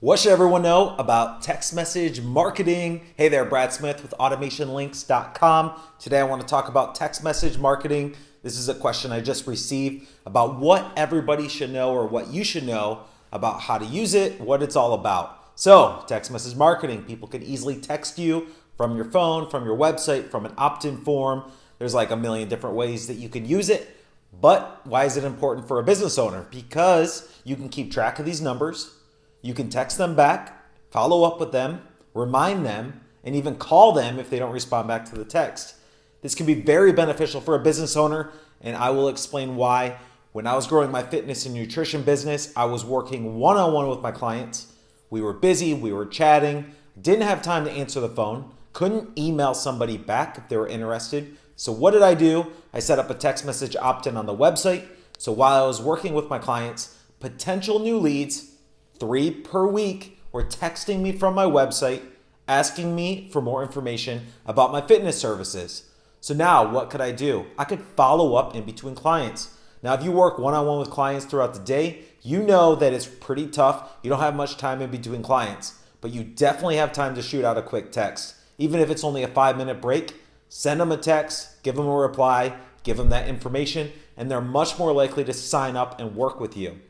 What should everyone know about text message marketing? Hey there, Brad Smith with automationlinks.com. Today I want to talk about text message marketing. This is a question I just received about what everybody should know or what you should know about how to use it, what it's all about. So, text message marketing, people can easily text you from your phone, from your website, from an opt-in form. There's like a million different ways that you can use it. But why is it important for a business owner? Because you can keep track of these numbers you can text them back, follow up with them, remind them, and even call them if they don't respond back to the text. This can be very beneficial for a business owner, and I will explain why. When I was growing my fitness and nutrition business, I was working one on one with my clients. We were busy, we were chatting, didn't have time to answer the phone, couldn't email somebody back if they were interested. So, what did I do? I set up a text message opt in on the website. So, while I was working with my clients, potential new leads three per week were texting me from my website asking me for more information about my fitness services. So now what could I do? I could follow up in between clients. Now, if you work one on one with clients throughout the day, you know that it's pretty tough. You don't have much time in between clients, but you definitely have time to shoot out a quick text. Even if it's only a five minute break, send them a text, give them a reply, give them that information, and they're much more likely to sign up and work with you.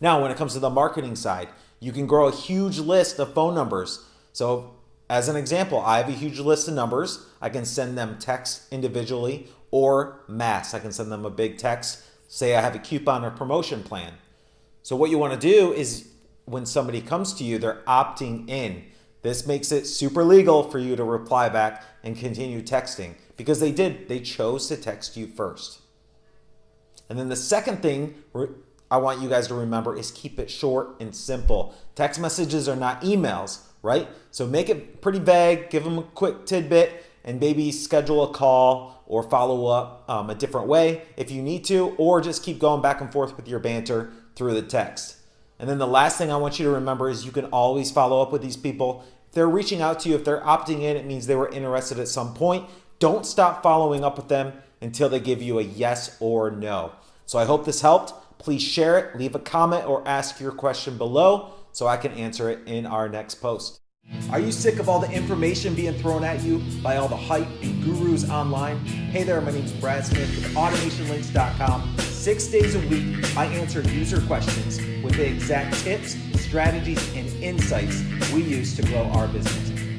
Now, when it comes to the marketing side, you can grow a huge list of phone numbers. So as an example, I have a huge list of numbers. I can send them text individually or mass. I can send them a big text. Say I have a coupon or promotion plan. So what you want to do is when somebody comes to you, they're opting in. This makes it super legal for you to reply back and continue texting because they did, they chose to text you first. And then the second thing I want you guys to remember is keep it short and simple. Text messages are not emails, right? So make it pretty vague, give them a quick tidbit, and maybe schedule a call or follow up um, a different way if you need to, or just keep going back and forth with your banter through the text. And then the last thing I want you to remember is you can always follow up with these people. If they're reaching out to you, if they're opting in, it means they were interested at some point. Don't stop following up with them until they give you a yes or no. So I hope this helped. Please share it, leave a comment, or ask your question below so I can answer it in our next post. Are you sick of all the information being thrown at you by all the hype and gurus online? Hey there, my name is Brad Smith with AutomationLinks.com. Six days a week, I answer user questions with the exact tips, strategies, and insights we use to grow our business.